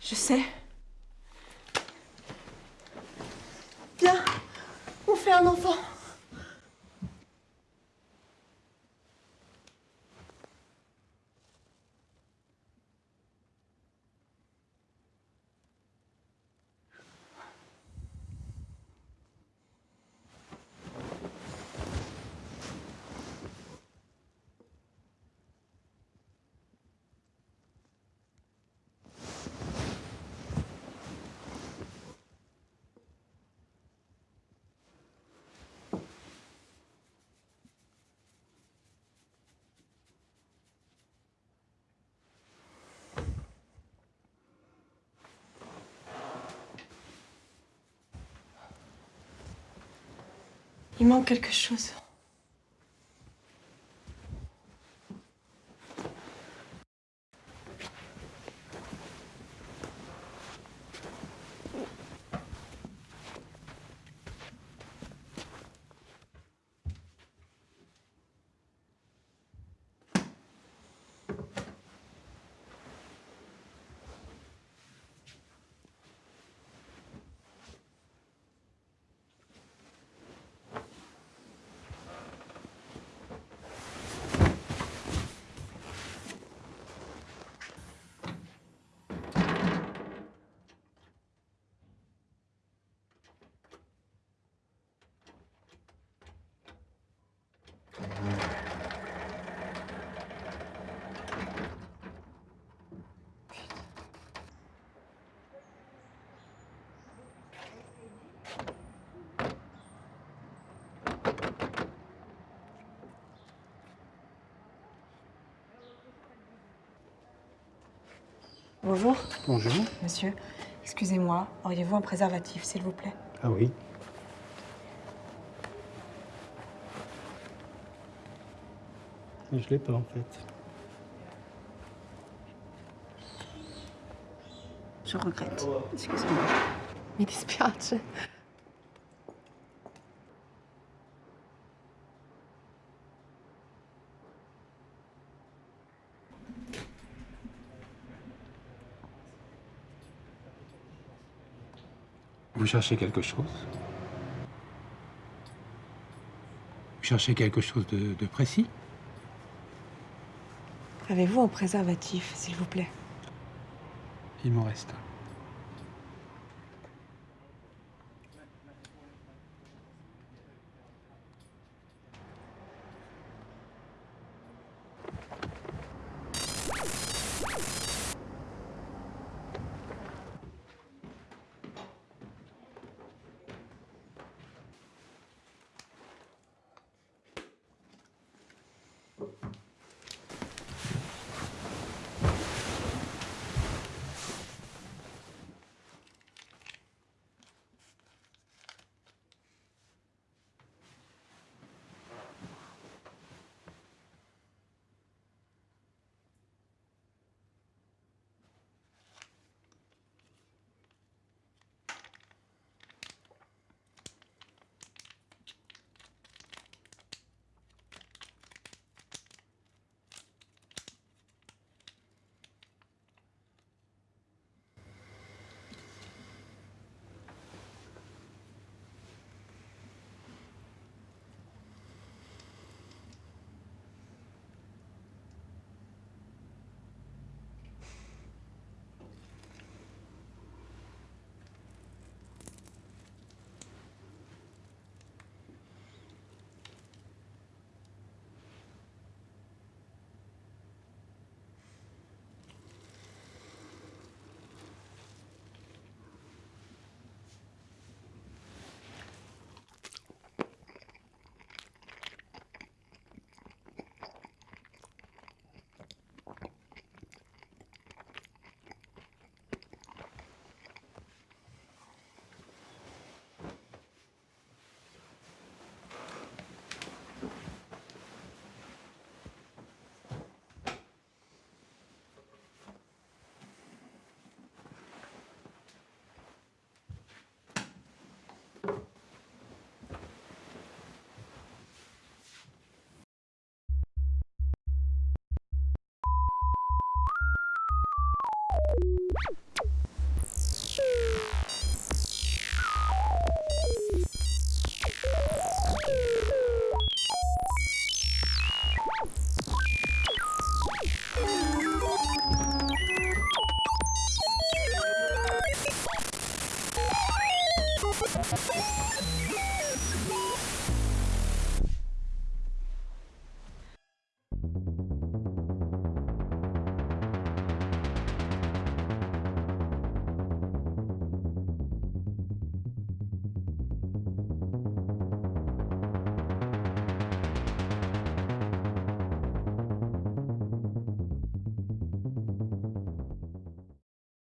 Je sais. Viens, on fait un enfant. Il manque quelque chose. Bonjour, Bonjour. monsieur. Excusez-moi, auriez-vous un préservatif, s'il vous plaît? Ah oui. Je l'ai pas en fait. Je regrette. Excusez-moi. Mi dispiace. Vous cherchez quelque chose? Vous cherchez quelque chose de, de précis? Avez-vous un préservatif, s'il vous plaît? Il m'en reste un. you